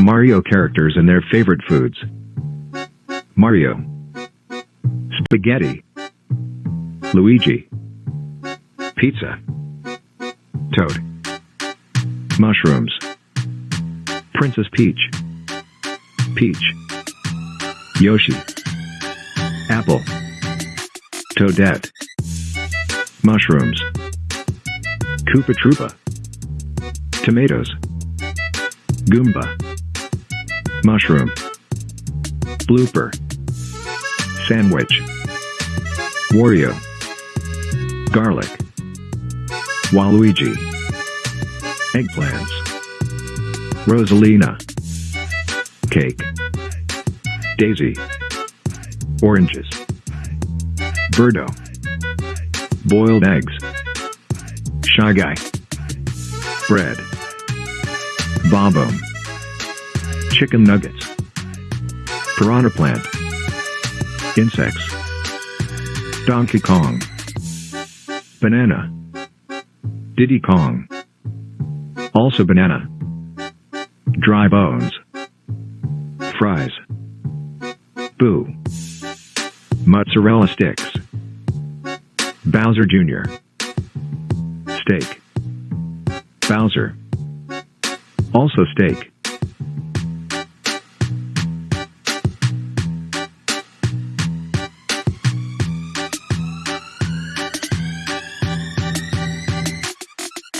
Mario characters and their favorite foods. Mario. Spaghetti. Luigi. Pizza. Toad. Mushrooms. Princess Peach. Peach. Yoshi. Apple. Toadette. Mushrooms. Koopa Troopa. Tomatoes. Goomba. Mushroom. Blooper. Sandwich. Wario. Garlic. Waluigi. Eggplants. Rosalina. Cake. Daisy. Oranges. Birdo. Boiled eggs. Shy Guy. Bread. Bob-omb. Chicken nuggets. Piranha plant. Insects. Donkey Kong. Banana. Diddy Kong. Also banana. Dry bones. Fries. Boo. Mozzarella sticks. Bowser Jr. Steak. Bowser. Also steak.